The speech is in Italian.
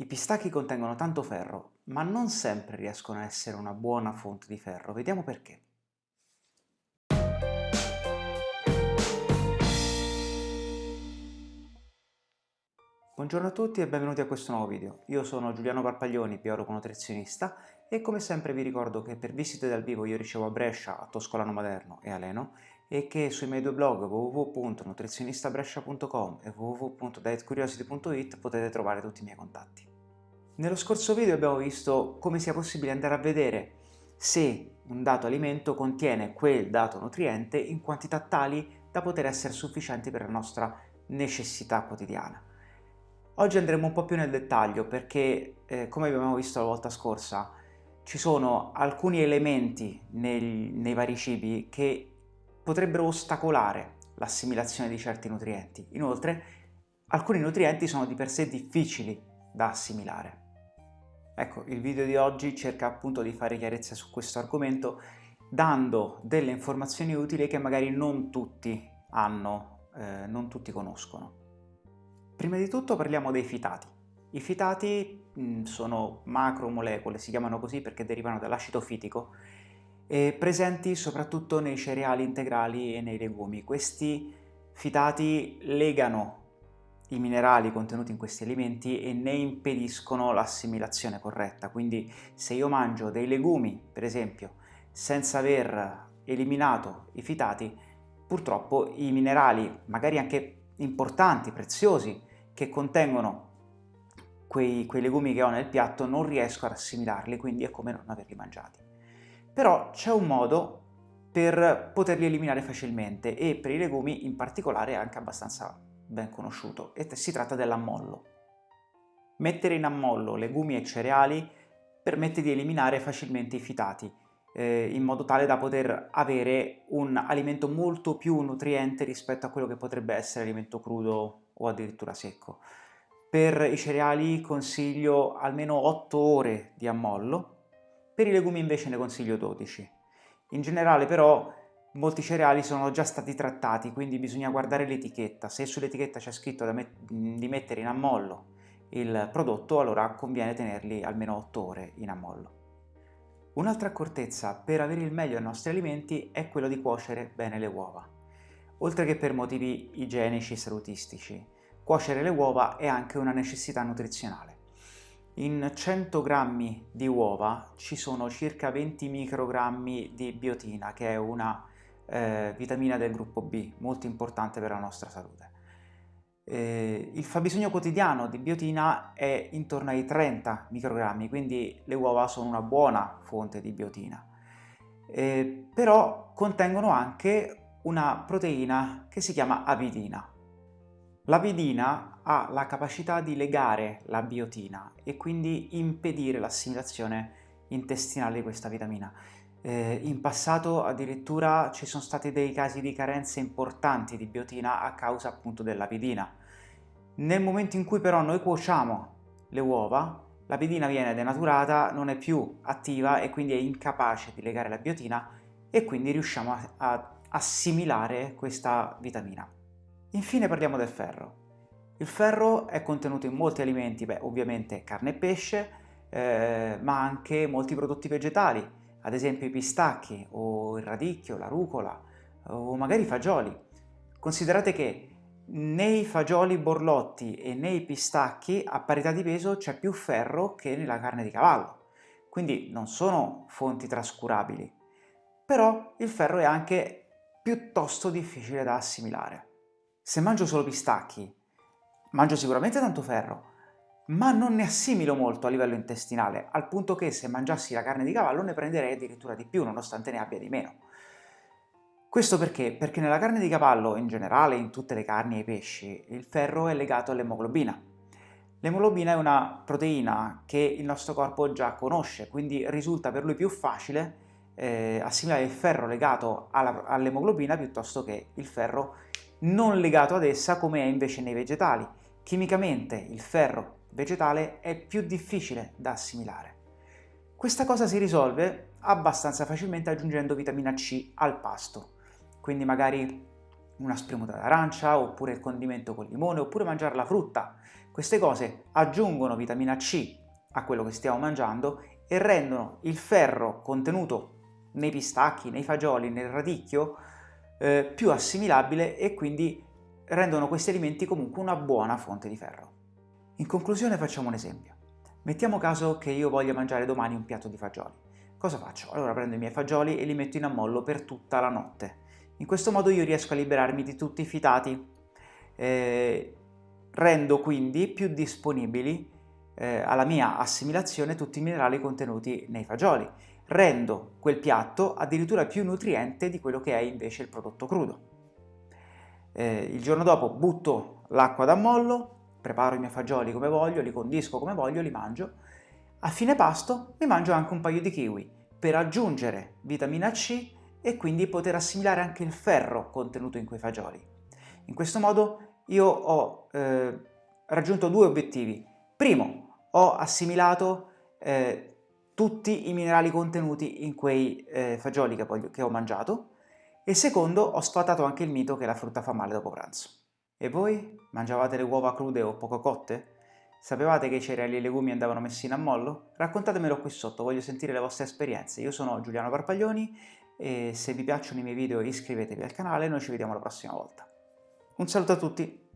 I pistacchi contengono tanto ferro, ma non sempre riescono a essere una buona fonte di ferro. Vediamo perché. Buongiorno a tutti e benvenuti a questo nuovo video. Io sono Giuliano Parpaglioni, biologo nutrizionista e come sempre vi ricordo che per visite dal vivo io ricevo a Brescia, a Toscolano Maderno e a Leno e che sui miei due blog www.nutrizionistabrescia.com e www.dietcuriosity.it potete trovare tutti i miei contatti. Nello scorso video abbiamo visto come sia possibile andare a vedere se un dato alimento contiene quel dato nutriente in quantità tali da poter essere sufficienti per la nostra necessità quotidiana. Oggi andremo un po' più nel dettaglio perché, eh, come abbiamo visto la volta scorsa, ci sono alcuni elementi nei, nei vari cibi che potrebbero ostacolare l'assimilazione di certi nutrienti. Inoltre, alcuni nutrienti sono di per sé difficili da assimilare. Ecco, il video di oggi cerca appunto di fare chiarezza su questo argomento dando delle informazioni utili che magari non tutti hanno, eh, non tutti conoscono. Prima di tutto parliamo dei fitati. I fitati mh, sono macromolecole, si chiamano così perché derivano dall'acido fitico, e presenti soprattutto nei cereali integrali e nei legumi. Questi fitati legano i minerali contenuti in questi alimenti e ne impediscono l'assimilazione corretta. Quindi se io mangio dei legumi, per esempio, senza aver eliminato i fitati, purtroppo i minerali, magari anche importanti, preziosi, che contengono quei, quei legumi che ho nel piatto non riesco ad assimilarli, quindi è come non averli mangiati. Però c'è un modo per poterli eliminare facilmente e per i legumi in particolare è anche abbastanza ben conosciuto e si tratta dell'ammollo. Mettere in ammollo legumi e cereali permette di eliminare facilmente i fitati, eh, in modo tale da poter avere un alimento molto più nutriente rispetto a quello che potrebbe essere alimento crudo o addirittura secco. Per i cereali consiglio almeno 8 ore di ammollo, per i legumi invece ne consiglio 12. In generale però molti cereali sono già stati trattati, quindi bisogna guardare l'etichetta. Se sull'etichetta c'è scritto met di mettere in ammollo il prodotto, allora conviene tenerli almeno 8 ore in ammollo. Un'altra accortezza per avere il meglio ai nostri alimenti è quello di cuocere bene le uova oltre che per motivi igienici e salutistici. Cuocere le uova è anche una necessità nutrizionale. In 100 grammi di uova ci sono circa 20 microgrammi di biotina, che è una eh, vitamina del gruppo B, molto importante per la nostra salute. Eh, il fabbisogno quotidiano di biotina è intorno ai 30 microgrammi, quindi le uova sono una buona fonte di biotina. Eh, però contengono anche una proteina che si chiama avidina. L'avidina ha la capacità di legare la biotina e quindi impedire l'assimilazione intestinale di questa vitamina. Eh, in passato addirittura ci sono stati dei casi di carenze importanti di biotina a causa appunto dell'avidina. Nel momento in cui però noi cuociamo le uova, l'avidina viene denaturata, non è più attiva e quindi è incapace di legare la biotina e quindi riusciamo a, a assimilare questa vitamina. Infine parliamo del ferro. Il ferro è contenuto in molti alimenti, beh ovviamente carne e pesce, eh, ma anche molti prodotti vegetali, ad esempio i pistacchi o il radicchio, la rucola o magari i fagioli. Considerate che nei fagioli borlotti e nei pistacchi a parità di peso c'è più ferro che nella carne di cavallo, quindi non sono fonti trascurabili. Però il ferro è anche piuttosto difficile da assimilare. Se mangio solo pistacchi, mangio sicuramente tanto ferro, ma non ne assimilo molto a livello intestinale, al punto che se mangiassi la carne di cavallo ne prenderei addirittura di più, nonostante ne abbia di meno. Questo perché? Perché nella carne di cavallo, in generale in tutte le carni e i pesci, il ferro è legato all'emoglobina. L'emoglobina è una proteina che il nostro corpo già conosce, quindi risulta per lui più facile eh, assimilare il ferro legato all'emoglobina piuttosto che il ferro non legato ad essa come è invece nei vegetali. Chimicamente il ferro vegetale è più difficile da assimilare. Questa cosa si risolve abbastanza facilmente aggiungendo vitamina C al pasto, quindi magari una spremuta d'arancia oppure il condimento con limone oppure mangiare la frutta Queste cose aggiungono vitamina C a quello che stiamo mangiando e rendono il ferro contenuto nei pistacchi, nei fagioli, nel radicchio eh, più assimilabile e quindi rendono questi alimenti comunque una buona fonte di ferro. In conclusione facciamo un esempio. Mettiamo caso che io voglia mangiare domani un piatto di fagioli. Cosa faccio? Allora prendo i miei fagioli e li metto in ammollo per tutta la notte. In questo modo io riesco a liberarmi di tutti i fitati. Eh, rendo quindi più disponibili eh, alla mia assimilazione tutti i minerali contenuti nei fagioli. Rendo quel piatto addirittura più nutriente di quello che è invece il prodotto crudo. Eh, il giorno dopo butto l'acqua d'ammollo, preparo i miei fagioli come voglio, li condisco come voglio, li mangio. A fine pasto mi mangio anche un paio di kiwi per aggiungere vitamina C e quindi poter assimilare anche il ferro contenuto in quei fagioli. In questo modo io ho eh, raggiunto due obiettivi. Primo, ho assimilato eh, tutti i minerali contenuti in quei eh, fagioli che, poi, che ho mangiato e secondo ho sfatato anche il mito che la frutta fa male dopo pranzo. E voi? Mangiavate le uova crude o poco cotte? Sapevate che i cereali e i legumi andavano messi in ammollo? Raccontatemelo qui sotto, voglio sentire le vostre esperienze. Io sono Giuliano Parpaglioni e se vi piacciono i miei video iscrivetevi al canale noi ci vediamo la prossima volta. Un saluto a tutti!